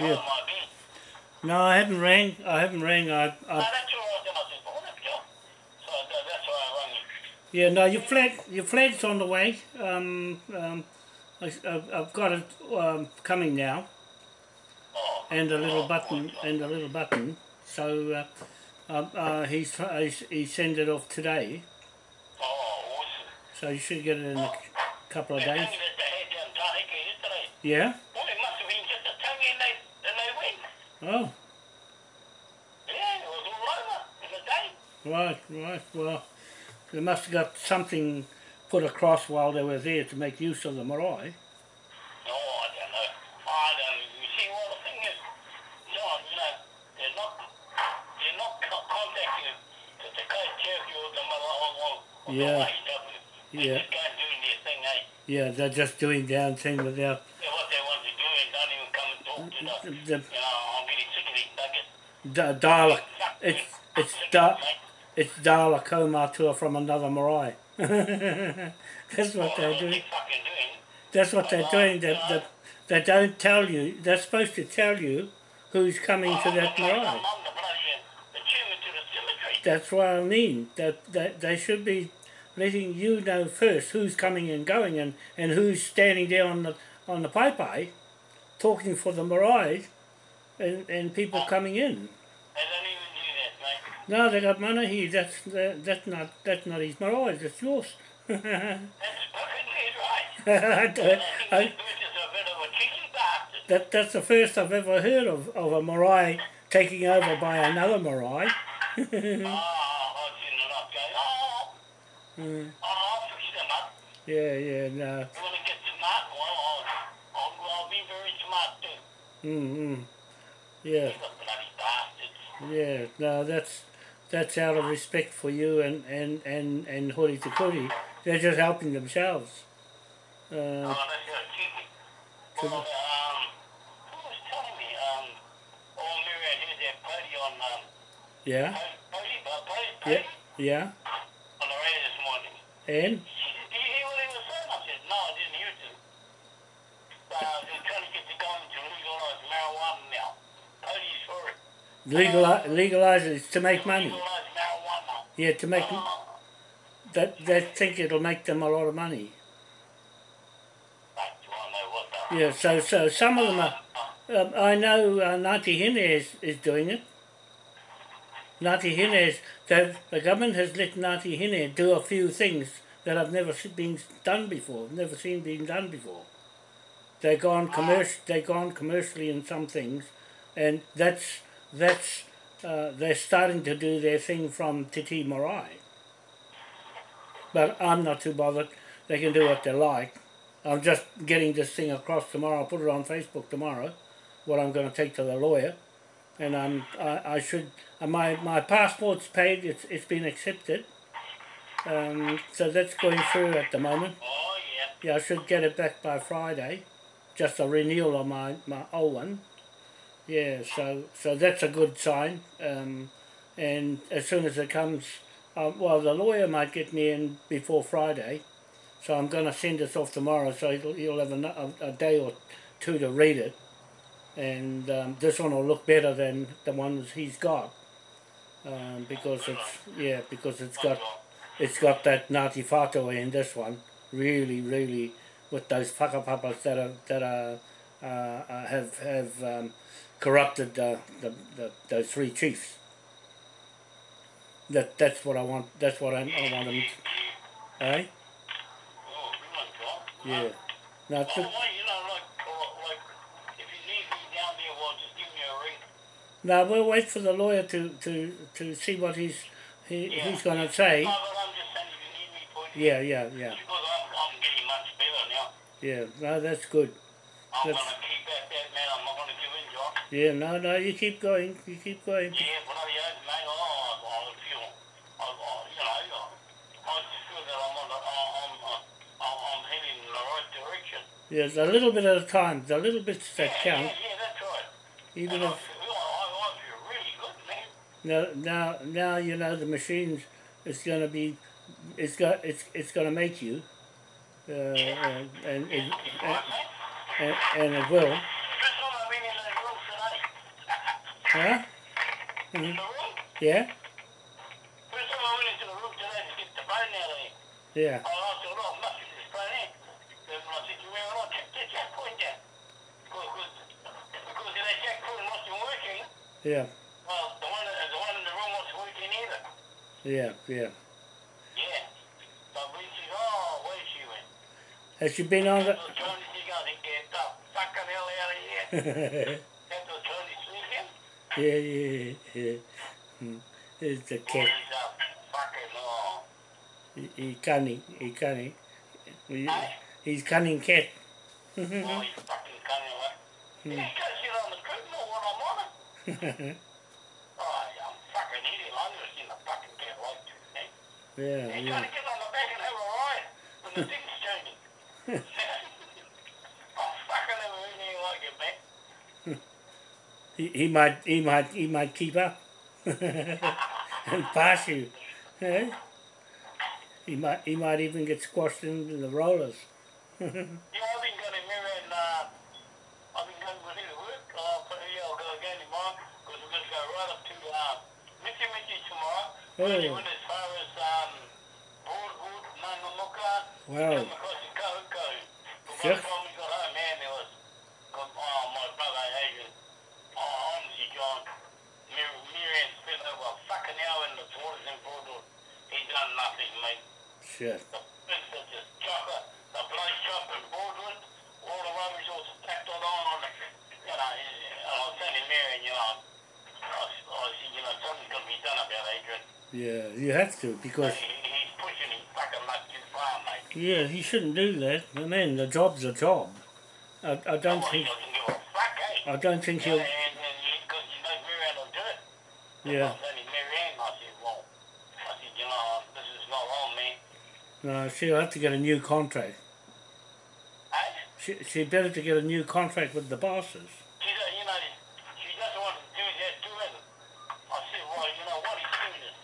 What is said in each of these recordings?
Yeah. Yeah. No, I haven't rang. I haven't rang. I, No, I that's all right. I said, well, that's good. So that's why I rang yeah. No, your flag. Your flag's on the way. Um, um, I, I've, I've got it um, coming now, Oh. and a little oh, button, and a little button. So uh, uh, uh, he's, he's he sent it off today. Oh, awesome. So you should get it in a couple of days. told me that they had down Tahiti yesterday. Yeah. Well, it must have been just a tongue and they, and they went. Oh, Yeah, it was all over in a day. right, right. Well, they must have got something put across while they were there to make use of the marae. No, I don't know. I don't. See, well, the thing is, John, you they're not, they're not co- contacting the Dakota Cherokee or the Malawi or, or Yeah. the AEW. They're Yeah. just going doing their thing, eh? Yeah, they're just doing their thing without the dial. Fuck It's it's da, it, it's Dala Komatua from another marae. That's what they're doing. That's what they're doing. They, they, they don't tell you. They're supposed to tell you who's coming to that the bloody- marae. I'm the bloody, uh, the chairman to the cemetery. That's what I mean. That, that they should be letting you know first who's coming and going and, and who's standing there on the on the pipe talking for the marae and, and people coming in. They don't even do that, mate. No, they got Manahi. That's that, that's not that's not his marae. That's yours. That's perfectly right. I I I- this bitch is a bit of a cheeky bastard. that that's the first I've ever heard of, of a marae taking over by another marae. Oh, I've seen enough going, oh, Mm, oh, I'll fix them up. yeah, yeah, no. You want to get smart? Well, I'll, I'll, I'll be very smart too. Mm, mm. Yeah, These are bloody bastards. yeah, no, that's that's out of respect for you and and and and Hori Tukuri. They're just helping themselves. Uh, Oh, that's just cheeky. So Well, who was telling me, Mary, I heard that Pody on, yeah, yeah, yeah, on the radio this morning. and She said, do you hear what he was saying? I said, no, I didn't hear it. Uh, they're trying to get the government to legalize marijuana now. Cody's for it. Legalize legalize it to make money. Yeah, to make Uh, that they think it'll make them a lot of money. like, do I know what the... Yeah, so so some of them are. Um, I know uh, Ngāti Hine is, is doing it. Ngāti Hine is, they've- the government has let Ngāti Hine do a few things that have never been done before, never seen being done before. They've gone commercial, they've gone commercially in some things, and that's that's uh, they're starting to do their thing from Titi Morai. But I'm not too bothered. They can do what they like. I'm just getting this thing across tomorrow. I'll put it on Facebook tomorrow. What I'm going to take to the lawyer, and I'm I, I should uh, my my passport's paid. It's it's been accepted. Um, so that's going through at the moment. Oh, yeah. Yeah, I should get it back by Friday. Just a renewal of my, my old one. Yeah, so so that's a good sign. Um, and as soon as it comes, uh, well, the lawyer might get me in before Friday. So I'm going to send this off tomorrow, so you'll, you'll have a, a, a day or two to read it. And um, this one will look better than the ones he's got. Um, because it's yeah, because it's got it's got that Ngāti Whātua in this one. Really, really, with those whakapapas that are that are uh, uh, have have um, corrupted the, the, the those three chiefs. That that's what I want. That's what I, I want them. To, eh? Oh. Yeah. No, it's Oh, just, well, you know, like, like, if you need me down there, well, just give me a ring. no, we'll wait for the lawyer to, to, to see what he's he, Yeah. he's going to say. No, but I'm just saying you need me for. Yeah, yeah, yeah, Because I'm, I'm getting much better now. yeah. No, that's good. I'm That's- going to keep at that, man. I'm not going to give in, John. Yeah, no, no. You keep going. You keep going. Yeah, bloody oath, mate. Oh, I, I feel, I, I, you know, I just feel that I'm on the, I'm, I'm, I'm, I'm heading in the right direction. Yes, a little bit at a time. The little bits that yeah, count. Yeah, yeah, that's right. Even and I if feel, I, I feel really good, man. now, now, now you know the machines. It's going to be. It's got. It's. It's going to make you. Uh, and, and, it, Right, and, and, and it will. Out of here. Yeah. I asked her, must be this phone in. Then I said, you went on, check the jack point. Because, because that jack wasn't working. Yeah. Well, the one, the one in the room wasn't working either. Yeah. Yeah. Yeah. But when she, oh, where she went. Has she been on the... That's the Chinese thing, I think, get the fucking hell out of here. That's the Chinese thing. Yeah, yeah, yeah. Hmm. It's a cat. He's oh. He, he cunning. He cunning. He, he's cunning cat. Oh, you fucking cunning one. You just gotta sit on the curtain or what I'm on it. Oh, you fucking idiot. I've never seen a fucking cat like eh? yeah, You're yeah. trying to get on the back and have a ride when the thing's changing. He, he might, he might, he might keep up and pass you. Eh? He might, he might even get squashed into the rollers. Yeah, I've been going to and uh, I've been going with him to work. Uh, but yeah, I'll go again tomorrow because we're going to go right up to uh, Mitchy Mitchy tomorrow. Oh. Really went as far as um, Broadwood, Nangamuka, Wow. come across the Kohoko. But mate. Shit. The chopper, the bloody and Broadwood, all the rubbish all stacked all on, you know, and I was telling Miriam, you know, I, I said, you know, something's got to be done about Adrian. Yeah, you have to because He, he's pushing his fucking luck too far, mate. yeah, he shouldn't do that. I mean, the job's a job. I, I don't think he doesn't give a fuck, eh? I don't think Yeah, he'll. and, and because you know will do it. Yeah. I was telling Miriam, I said, well, I said, you know, this is not on me. No, she'll have to get a new contract. Hey? She she better to get a new contract with the bosses. She you know, she doesn't want to do that to it. I said, well, you know what, he's doing this.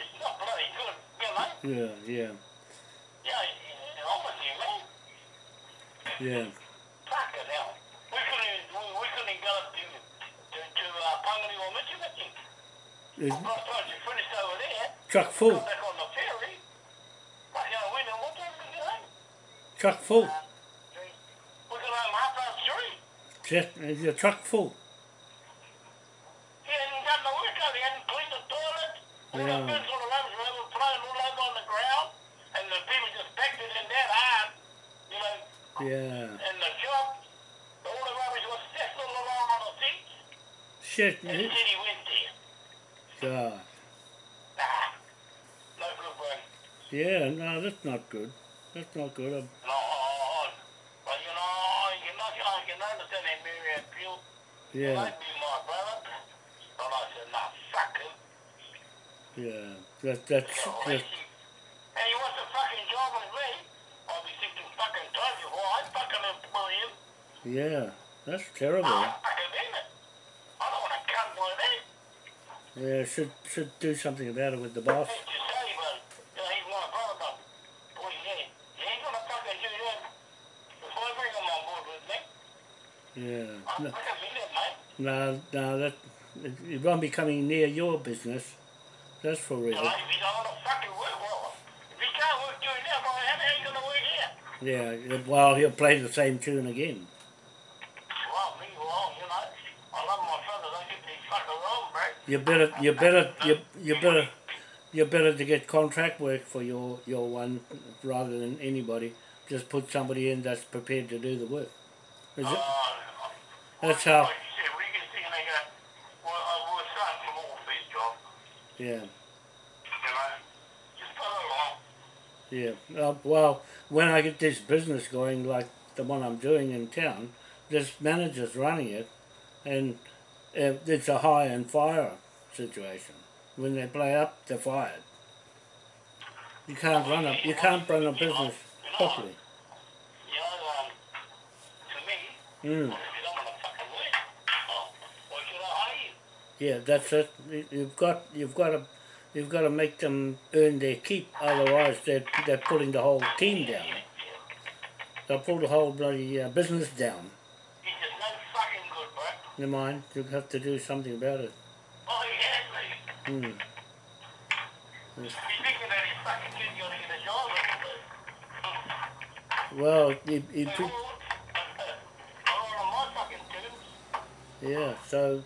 It's not bloody good, you know? Yeah, yeah, Yeah, yeah, I'm with you, man. yeah. Fucking hell. We couldn't, we, we couldn't go up to, to, to uh, Pangani or. It's Last time she finished over there, chock full, got back on the ferry. Fucking hell, we know what time we get home. Chock full. We got home half past three. Just the chock full. He hadn't done the work out. He hadn't cleaned the toilet. All Yeah. the bins on the rubbish were overflowing all over on the ground. And the people just packed it in that hard. You know, Yeah. and the shop, all the rubbish was along on the seats. Shit. And he went there. God. Nah, no good, bro. Yeah. No, that's not good. That's not good. Um, No, but you know, you're not, I can understand that Miriam Pugh. yeah. Might be my brother. But I said, nah, fuck him. Yeah. That that's So, that, and he wants a fucking job with me. I'll be fucking before I fucking employ him. yeah. That's terrible. Ah, fucking damn it. I don't want to cut my name. Yeah. Should should do something about it with the boss. Hate to say, but you know, he's my brother. But boy, yeah, he ain't gonna fucking do that before I bring him on board with me. Yeah. No, fucking mean it, mate. no, no that it, it won't be coming near your business. That's for You real. know, if he don't want to fucking work, well, if he can't work doing that, well, how the hell you gonna work here? Yeah. Well, he'll play the same tune again. Well, me, well, you know, I love my brother. Don't get me fucking wrong, bro. You better, you better, you, you better, you better to get contract work for your your one rather than anybody. Just put somebody in that's prepared to do the work. Is it? Uh, That's how. Like you said, we can see they go, well, uh, we're starting from all for this Yeah, you know. Just put it along. yeah. Uh, well, when I get this business going, like the one I'm doing in town, this manager's running it, and it's a hire and fire situation. When they play up, they're fired. You can't run a you can't run a business properly. You um, to me, Mm. if you don't want to fucking work, oh, why should I hire you? Yeah, that's it. You- You've got you've got to you've got to make them earn their keep. Otherwise, they're they're pulling the whole team down. They'll pull the whole bloody uh, business down. He's just no fucking good, bro. never mind. You'll have to do something about it. Oh, yeah. Hmm. He's thinking that his fucking kid's gonna get a job. Well, he, he They put, won't. On my fucking terms. yeah. So,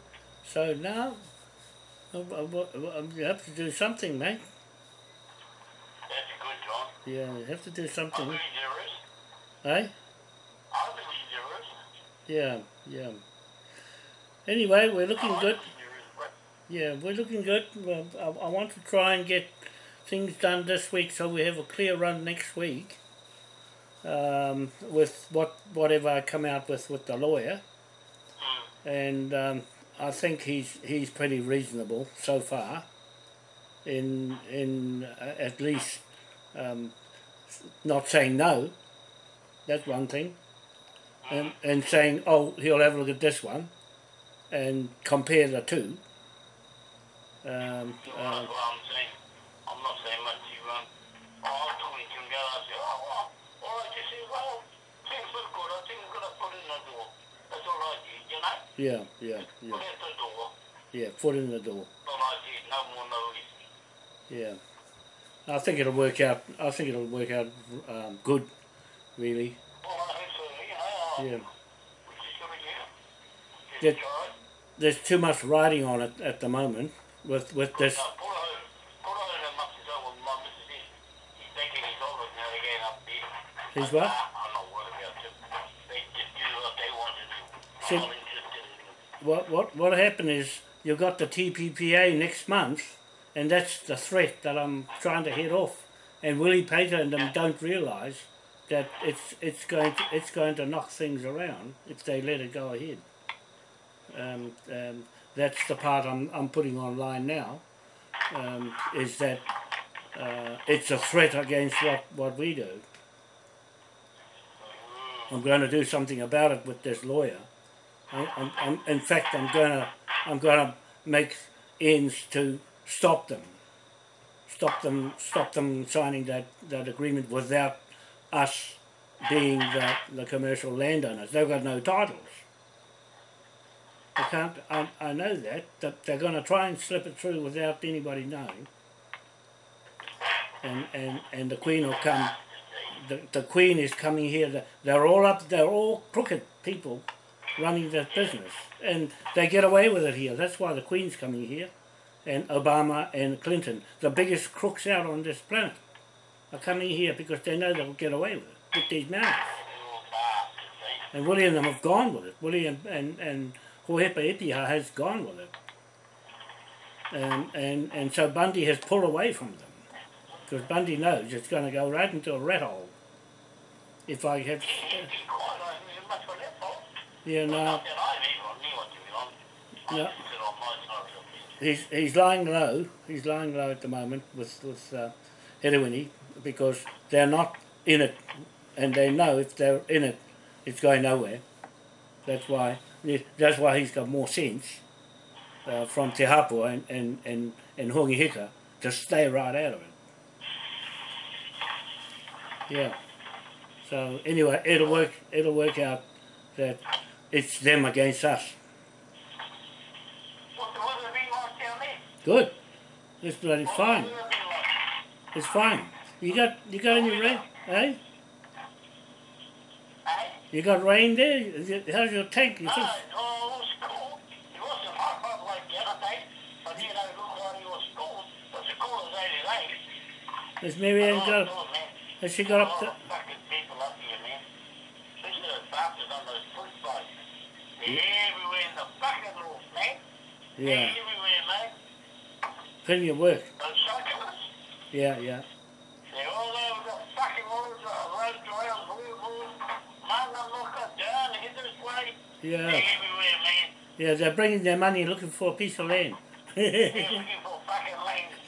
so now, you have to do something, mate. That's good, John. Yeah, you have to do something, there is. eh? I believe there is. Yeah, yeah. Anyway, we're looking I good. believe there is, but Yeah, we're looking good. I, I want to try and get things done this week so we have a clear run next week. Um, with what whatever I come out with with the lawyer, Mm. and um, I think he's he's pretty reasonable so far. In in uh, at least um, not saying no. That's one thing. And and saying oh he'll have a look at this one, and compare the two. Um, uh, that's what I'm saying. I'm not saying much to you. Um, I was talking to him the other day. I said, oh, well, all right, you see, well, things look good. I think we're going to put in the door. That's all I did, you know? Yeah, yeah, yeah, Put in the door. yeah. Foot in the door. Did. No more, no. Yeah, I think it'll work out. I think it'll work out um, good, really. Well, so, you know. Yeah. We just got to get it. Yeah. Just try it. There's too much riding on it at the moment with with this. No, put it home. Put it home as much as I want. My missus is. He's taking his dollars now again up there. He's what? I'm not worried about it. They just do what they want to do. See- I'm not interested in it. What what what happened is you've got the TPPA next month, and that's the threat that I'm trying to head off. And Willie Pater and them don't realise that it's it's going to it's going to knock things around if they let it go ahead. Um, um, that's the part I'm I'm putting online now. Um, is that uh, it's a threat against what, what we do. I'm going to do something about it with this lawyer. I, I'm, I'm, in fact, I'm going to I'm to make ends to stop them, stop them, stop them signing that, that agreement without us being the, the commercial landowners. They've got no titles. They can't. I, I know that that they're going to try and slip it through without anybody knowing. And and and the Queen will come. The, the Queen is coming here. They're all up. They're all crooked people running that business, and they get away with it here. That's why the Queen's coming here, and Obama and Clinton, the biggest crooks out on this planet, are coming here because they know they'll get away with it with these mountains. And William and them have gone with it. William and and Hohepa Ipiha has gone with it. And and and so Bundy has pulled away from them because Bundy knows it's going to go right into a rat hole. If I have, Keep Yeah. just sit on my side of the fence. he's he's lying low. He's lying low at the moment with with uh, Hedewini because they're not in it, and they know if they're in it, it's going nowhere. That's why that's why he's got more sense uh, from Te Hapua and and and and Hongi Hika to stay right out of it. Yeah. So anyway, it'll work. It'll work out that it's them against us. What's the weather been like down there? Good. It's bloody fine. the been like? It's fine. You got you got any rain? Eh? Eh? You got rain there? Is How's your tank? You No, just, oh, it was cool. It wasn't hot, hot like the other day, but you know, it looked like it was cool. But the cool as 88. has Marianne Oh, got? Has she got up to? of fucking people up here, man. Especially the bastards on those fruit sites. They're everywhere in the fucking man. They're Yeah, everywhere, man. plenty of work. Those cyclists, Yeah, yeah, they're all over the fucking roads, uh, around Louisville, Mangamuka, down Hither's Way. They're yeah, everywhere, man. yeah. They're bringing their money looking for a piece of land. They're looking for fucking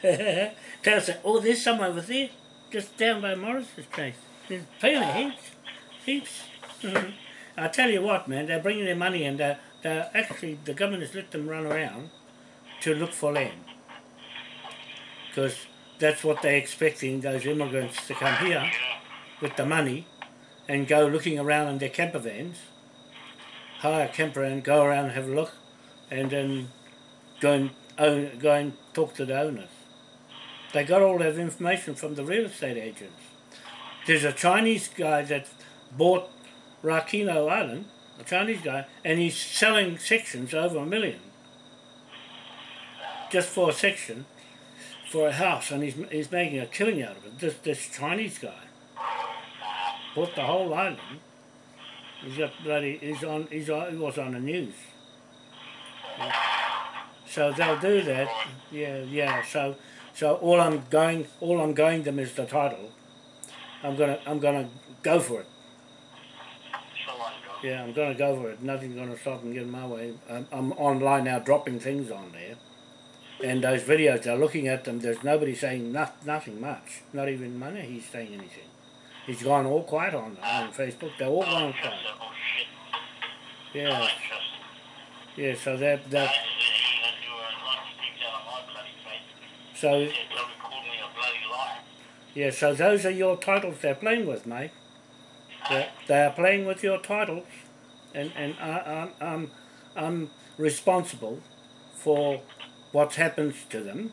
land. Tell us, oh, there's some over there, just down by Morris's place. There's plenty, heaps, heaps. Mhm. I tell you what, man, they're bringing their money and they're, they're actually the government has let them run around to look for land because that's what they're expecting those immigrants to come here with the money and go looking around in their camper vans hire a camper and go around and have a look, and then go and own, go and talk to the owners. They got all that information from the real estate agents. There's a Chinese guy that bought Rakino Island, a Chinese guy, and he's selling sections over a million. Just for a section, for a house, and he's, he's making a killing out of it. This, this Chinese guy bought the whole island. He's got bloody, he's on, he's on, he was on the news. So they'll do that. Yeah, yeah. So, so all I'm going, all I'm going them is the title. I'm gonna, I'm gonna go for it. So on, go. Yeah, I'm gonna go for it. Nothing's gonna stop and get in my way. I'm, I'm online now, dropping things on there, and those videos. They're looking at them. There's nobody saying no, nothing much. Not even money. He's saying anything. He's gone all quiet on on Facebook. They're all gone quiet. Yeah, I trust him. yeah. So that that just said he gonna do a lot of things out of my bloody face. so He said, "Don't call me a bloody liar." yeah. So those are your titles they're playing with, mate. They are playing with your titles, and and I'm I'm I'm responsible for what happens to them.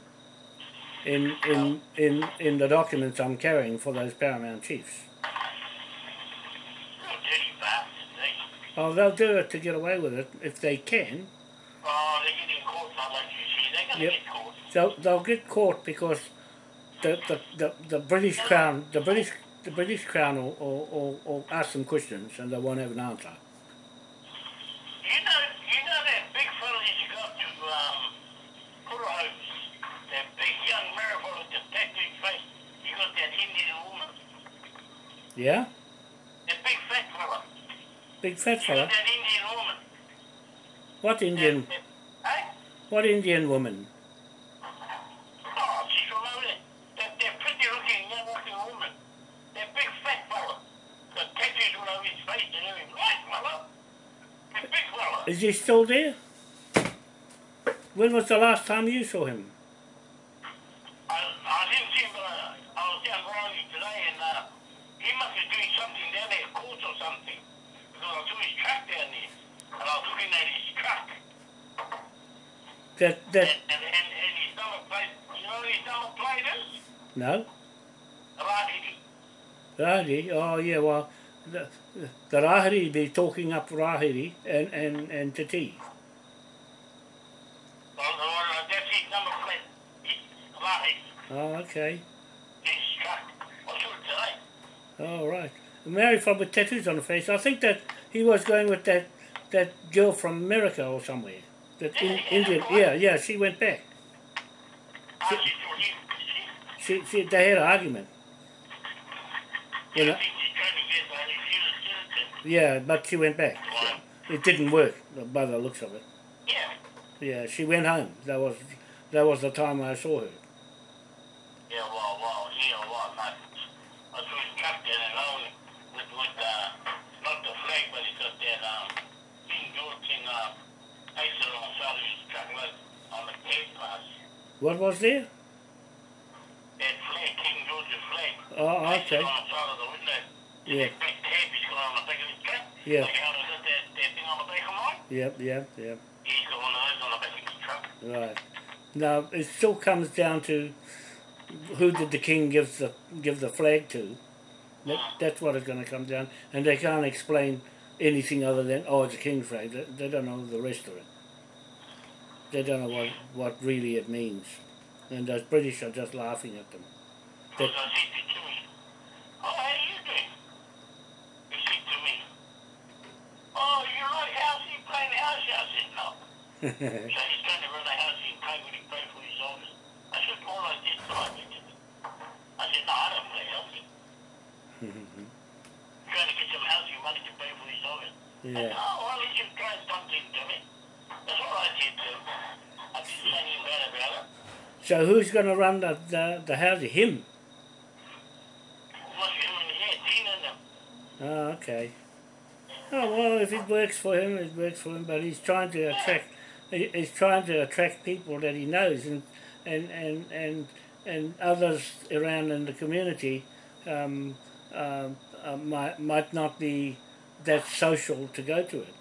In, in, in, in the documents I'm carrying for those paramount chiefs. Oh, they'll do it to get away with it if they can. Oh, they're getting caught, not like you see. They're gonna Yep. get caught. They'll, they'll get caught because the, the, the, the British Crown the British the British Crown will, will, will, will ask them questions and they won't have an answer. You know, you know that big fella you got to um, Kurahos, that big young miracle with the tattooed face. You got that Indian woman, Yeah? that big fat fella. Big fat You fella. got that Indian woman. What Indian That, that, hey? what Indian woman? Oh, she's from over there. That, that pretty looking, young looking woman. That big fat fella. Got tattoos all over his face and everything. Right, fella. That big fella. Is he still there? When was the last time you saw him? I, I didn't see him, but I, I was down Riley today, and uh, he must be doing something down there, courts or something. Because I saw his truck down there, and I was looking at his truck, That that and, and, and his number plate, you know what his number plate is? no? Rahiri. Rahiri, oh yeah, well the, the Rahiri be talking up Rahiri and, and, and Te Tii. Well, well, that's his number plate. His, Rahiri, Oh, ah, okay. his truck. I saw it today. Oh, right. Married from with tattoos on the face. I think that he was going with that that girl from America or somewhere. That in, Indian. Yeah, yeah. She went back. I just thought he, She, she, she they had an argument. You know, think he's trying to get by New Zealand citizen. Yeah, but she went back. It didn't work by the looks of it. Yeah. Yeah, she went home. That was that was the time I saw her. Yeah, well, well, yeah, well, I saw his truck there alone with, with, uh, not the flag, but he got that, um, King George thing, uh, pasted on the side of his truck, on the tape pass. What was there? That flag, King George's flag. Oh, okay. on the side of the window. Yeah. That big tape he's got on the back of his truck. Yeah. Like how got that, that thing on the back of mine? Yep, yep, yep. He's got one of those on the back of his truck. Right. Now it still comes down to who did the king give the give the flag to. That, uh-huh. that's what it's going to come down, and they can't explain anything other than oh, it's a king's flag. They, they don't know the rest of it. They don't know what what really it means, and those British are just laughing at them. Because I said to Jimmy, oh, how you doing? He said to me, oh, you like house? You playing house? I said, no. So he's trying to run house and for his. I said, this time. He said, I said, no, I don't play housing. trying to get some money to pay for his. I yeah. all I did. I it. So who's going to run the the, the house? Him. Him and them. Oh, okay. Oh well, if it works for him, it works for him. But he's trying to attract, he- he's trying to attract people that he knows, and and and and, and others around in the community um, um uh, might might not be that social to go to it.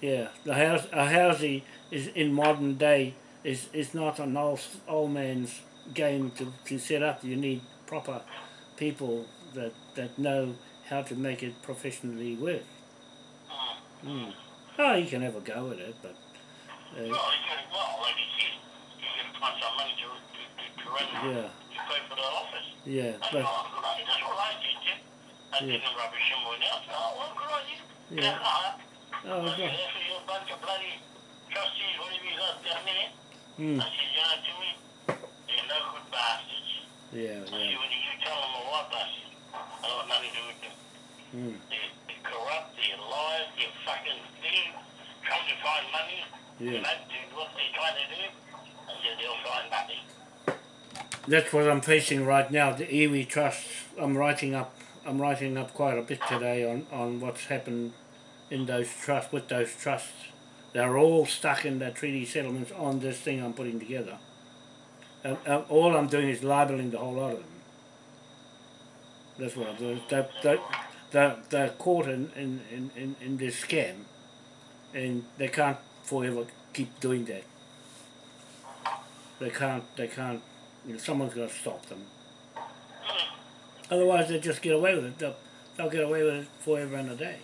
Yeah, the house a housey is in modern day is is not an old old man's game to, to set up. You need proper people that that know how to make it professionally work. Mm. Mm. Oh, you can have a go at it, but uh, can, well, like you said, you can find some money to, to, to, to run, yeah, to pay for the office. yeah, That's but good. That's what I did, Jim. I Yeah. didn't rubbish him with that. Oh, well, good. Yeah. Yeah. Oh, I said, God. that's you a bunch of bloody trustees, whatever you got down there. Mm. I said, you know, Jimmy, you're no good bastards. yeah, I said, when you tell them a what bastard, I don't want nothing to do with them. mm. Corrupt, they're liars, they're fucking thing, trying to find money. Yeah. do what they're trying to do, and then they'll find nothing. That's what I'm facing right now. The iwi trust. I'm writing up. I'm writing up quite a bit today on, on what's happened in those trusts with those trusts. They're all stuck in their treaty settlements on this thing I'm putting together. And, and all I'm doing is libeling the whole lot of them. That's what I'm doing. They're, they're, caught in, in, in, in, in this scam, and they can't forever keep doing that. They can't. They can't. You know, someone's got to stop them. Otherwise, they just get away with it. They'll, they'll get away with it forever and a day.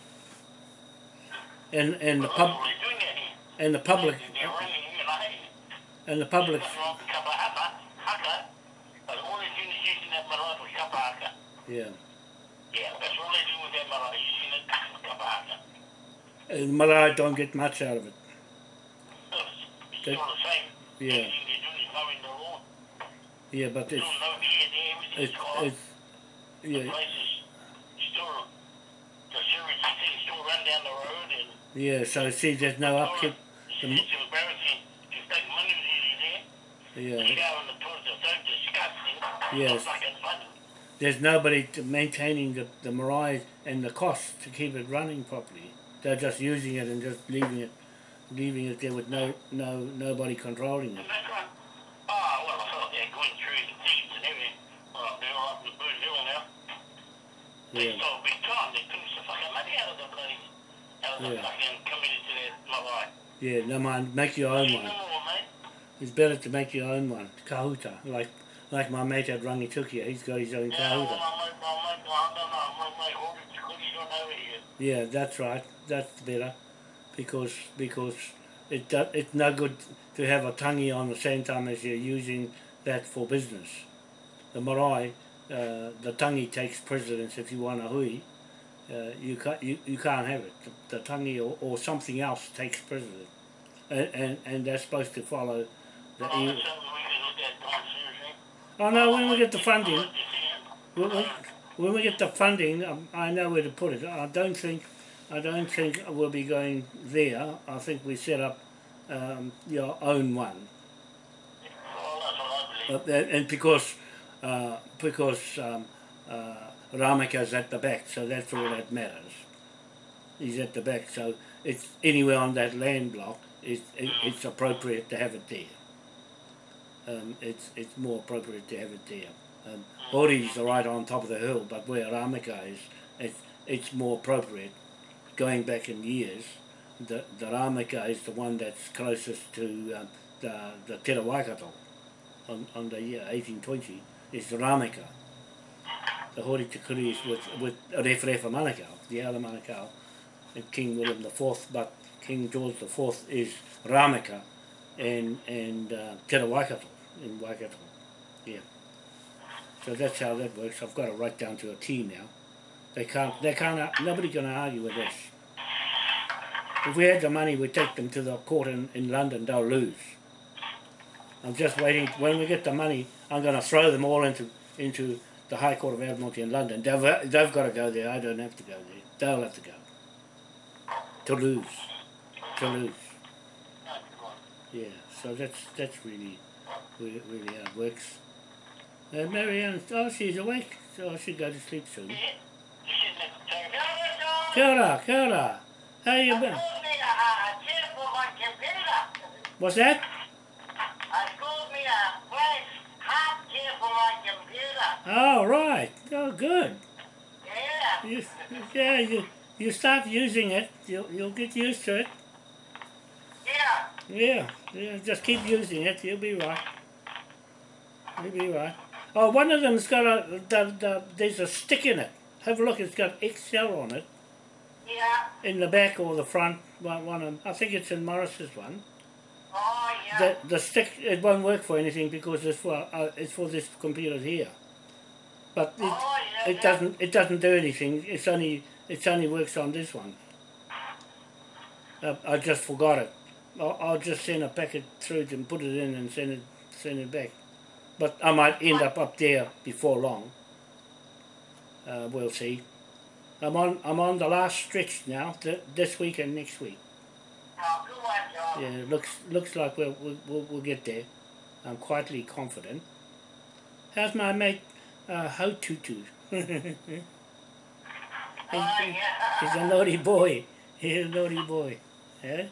And and the pub that's what they're doing that here. and the public They're running him in a hay. and the public. That's wrong, kapa haka, haka. But all they're doing is using that marae for kapa haka. Yeah. Yeah, that's all they do with that marae, using it for kapa haka. And Malay don't get much out of it. It's it's They- the same. Yeah. Everything they're doing is knowing the law. Yeah, but Still it's no here, there, everything's it's The yeah place still, the still run down the road and yeah. So see, there's no upkeep. It's, The, it's embarrassing to take money there. yeah, You go in the are so disgusting. Yes. It's fucking funny. There's nobody to maintaining the the marae and the cost to keep it running properly. They're just using it and just leaving it, leaving it there with no no nobody controlling it. And that's right. Ah, well, I thought they're going through the thieves and everything. Well, they're all up in the Boone Hill now. They Yeah, stole big time. They took some fucking money out of the bloody, out of the Yeah. fucking committee to their marae. yeah. No mind, make your own one. know what, mate? It's better to make your own one, kahuta, like like my mate at Rangitukia. He's got his own Yeah, kahuta. Yeah, that's right. That's better, because because it do, it's no good to have a tangi on the same time as you're using that for business. The marae, uh, the tangi takes precedence if you want a hui. Uh, you can't you, you can't have it. The, the tangi or, or something else takes precedence, and, and and they're supposed to follow the. Well, oh no! When we get the funding, it. when we, get the funding, um, I know where to put it. I don't think, I don't think we'll be going there. I think we set up um, your own one, uh, and, because uh, because um, uh, at the back, so that's all that matters. He's at the back, so it's anywhere on that land block. It's it, it's appropriate to have it there. Um, it's it's more appropriate to have it there. Um, Hori's right on top of the hill, but where Ramika is, it's it's more appropriate. Going back in years, the the Ramika is the one that's closest to um, the the Te Waikato on, on the year 1820 is the Ramika. The Hori Takuri is with, with Referefa Manukau, the other Manukau, King William the Fourth, but King George the Fourth is Ramika and and uh, Te Waikato in Waikato. Yeah. So that's how that works. I've got it right down to a T now. They can't. They can't. nobody's going to argue with this. If we had the money, we'd take them to the court in, in London. They'll lose. I'm just waiting. When we get the money, I'm going to throw them all into into the High Court of Admiralty in London. They've, they've got to go there. I don't have to go there. They'll have to go. To lose. To lose. Yeah. So that's that's really really, really it works. Uh, Marianne, oh, she's awake. So I should go to sleep soon. Yeah. You shouldn't have to take it. Kia ora, kia ora. How you been? I me a, a chair for my computer. What's that? I called me a flash hard chair for my computer. Oh, right. Oh, good. Yeah. You, yeah, you, you start using it, you'll, you'll get used to it. Yeah. Yeah, yeah, just keep using it, you'll be right. You'll be right. Oh, one of them's got a, the, the, there's a stick in it. Have a look, it's got XL on it. Yeah. In the back or the front, one, one of, I think it's in Morris's one. Oh, yeah. The, the stick, it won't work for anything because it's for, uh, it's for this computer here. But it, oh, yeah. it doesn't, it doesn't do anything, it's only, it only works on this one. Uh, I just forgot it. I'll, I'll just send a packet through to put it in and send it send it back. But I might end up up there before long. Uh, we'll see. I'm on I'm on the last stretch now. Th- this week and next week. Oh, good one, John. Yeah, it looks looks like we'll we'll, we'll, we'll get there. I'm quietly confident. How's my mate uh, Ho Tutu? he's, Oh, yeah. he's a naughty boy. He's a naughty boy. Yeah?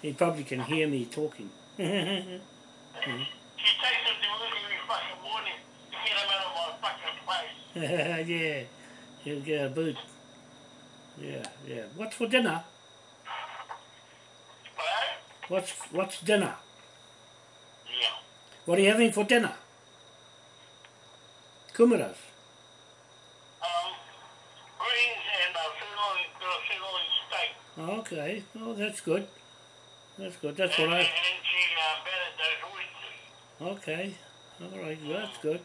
He probably can hear me talking. She takes him to work every fucking morning to get him out of my fucking place. yeah, he'll get a boot. Yeah, yeah. What's for dinner? What's what's dinner? Yeah. What are you having for dinner? Kumaras. Um, greens and uh, sirloin, uh, sirloin steak. Okay. Oh, that's good. That's good. That's and, what I. and she uh, betted those oysters. Okay. All right. Well, that's good.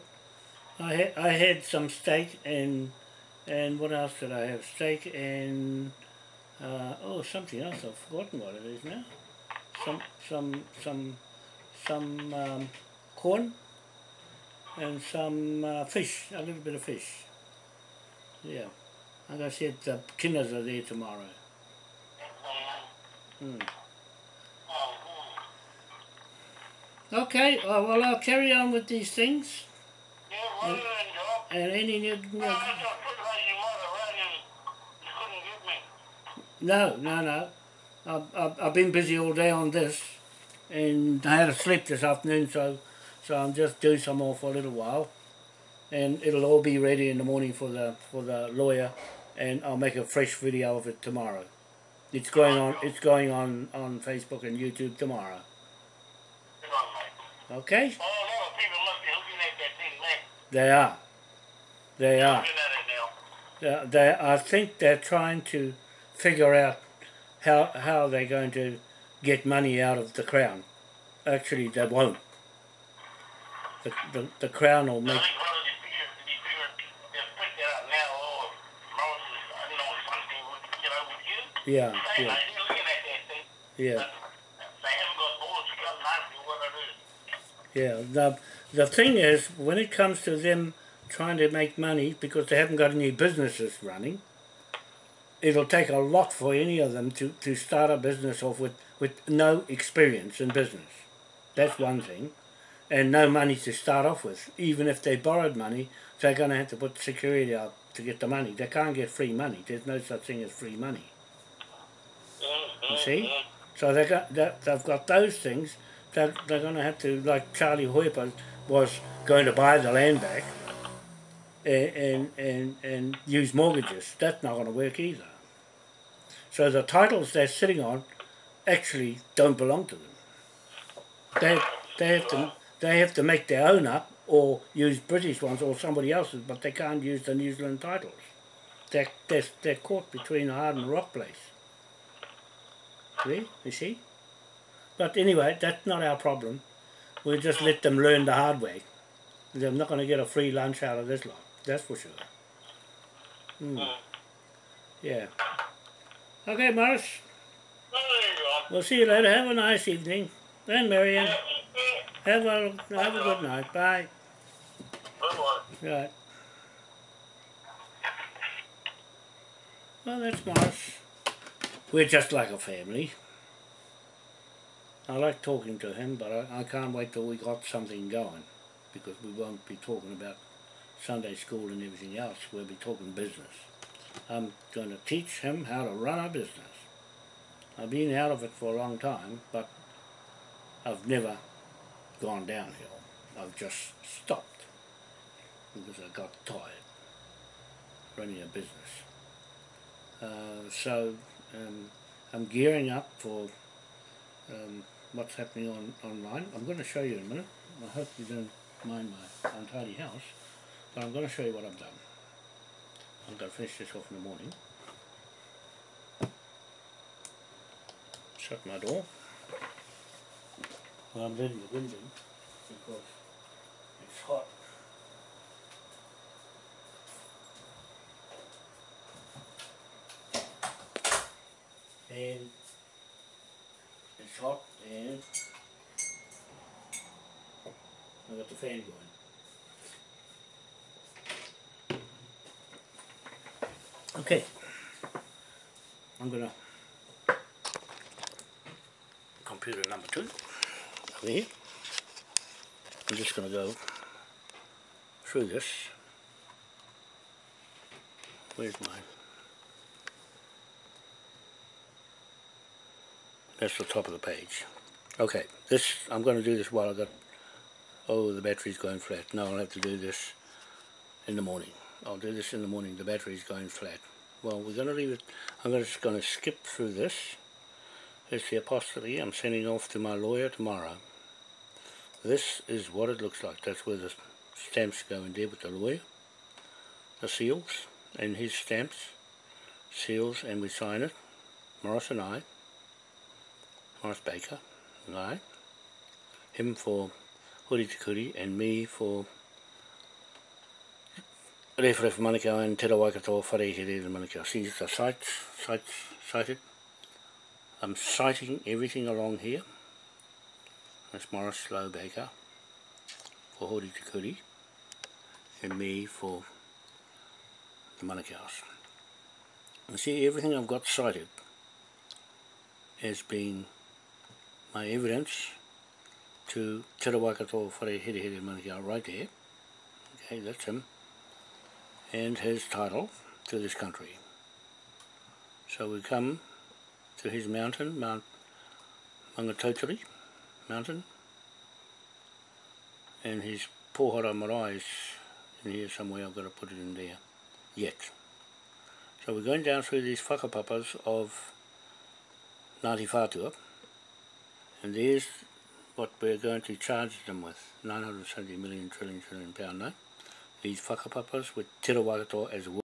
I had I had some steak and and what else did I have? Steak and uh, oh something else. I've forgotten what it is now. Some some some some um, corn and some uh, fish. A little bit of fish. Yeah. Like I said, the kinners are there tomorrow. Hmm. Okay. Oh, well, I'll carry on with these things. Joe. And any new, new No, and. No, no, no. I've, I've, I've been busy all day on this, and I had a sleep this afternoon, so so I'm just doing some more for a little while, and it'll all be ready in the morning for the for the lawyer, and I'll make a fresh video of it tomorrow. It's going on. It's going on on Facebook and YouTube tomorrow. Okay? Oh, a lot of people must be looking at that thing, man. They are. They are. Looking at it now. They, I think they're trying to figure out how how they're going to get money out of the crown. Actually, they won't. The, the, the crown will make. think one of the figures, the figure, they'll pick that up now, or Moses, I don't know, something would get over with you. Yeah, yeah, mate, they're looking at that thing. yeah, but They haven't got balls to come and ask me what it is. yeah. The the thing is, when it comes to them trying to make money because they haven't got any businesses running, it'll take a lot for any of them to, to start a business off with, with no experience in business. That's one thing. And no money to start off with. Even if they borrowed money, they're going to have to put security up to get the money. They can't get free money. There's no such thing as free money. You uh-huh, see? Uh-huh. So they got they've got those things. They're, they're going to have to, like Charlie Hoiper was going to buy the land back and, and, and, and use mortgages. That's not going to work either. So the titles they're sitting on actually don't belong to them. They, they have to they have to make their own up or use British ones or somebody else's, but they can't use the New Zealand titles. They're, they're, they're caught between a hard and rock place. See? You see? But anyway, that's not our problem. We'll just let them learn the hard way. They're not going to get a free lunch out of this lot. That's for sure. Hmm. Yeah. Okay, Morris. Oh, there you go. We'll see you later. Have a nice evening. And Marion. Have a, have a good night. Bye. Bye-bye. Right. Well, that's Morris. We're just like a family. I like talking to him, but I, I can't wait till we got something going because we won't be talking about Sunday school and everything else. We'll be talking business. I'm going to teach him how to run a business. I've been out of it for a long time, but I've never gone downhill. I've just stopped. because I got tired running a business. Uh, so um, I'm gearing up for um, what's happening on online. I'm going to show you in a minute. I hope you don't mind my untidy house, but I'm going to show you what I've done. I'm going to finish this off in the morning. Shut my door. Well, I'm letting the wind in because it's hot. And it's hot fan going. Okay, I'm gonna computer number two over here. I'm just gonna go through this. Where's my That's the top of the page. Okay, this I'm going to do this while I got oh the battery's going flat. No, I'll have to do this in the morning. I'll do this in the morning. The battery's going flat. Well, we're going to leave it. I'm just going to skip through this. It's the apostrophe. I'm sending off to my lawyer tomorrow. This is what it looks like. That's where the stamps go in there with the lawyer. The seals and his stamps, seals, and we sign it. Morris and I. Morris Baker, and I, him for Huri and me for Rewharewha Manukau and Te Rawaikato Whare Here Manukau. See the sites, sites, sighted. I'm sighting everything along here. That's Morris Slow Baker for Hori and me for the Manukau's. And see everything I've got sighted has been my evidence to Te Rawakato Whare Here Here Manukau right there. Okay, that's him. And his title to this country. So we come to his mountain, Mount Mangatotiri mountain. And his Pohara Marae is in here somewhere, I've got to put it in there yet. So we're going down through these whakapapas of Ngāti Whātua, and there's what we're going to charge them with, 970 million trillion trillion pound note. These whakapapas with Te Rawakato as well.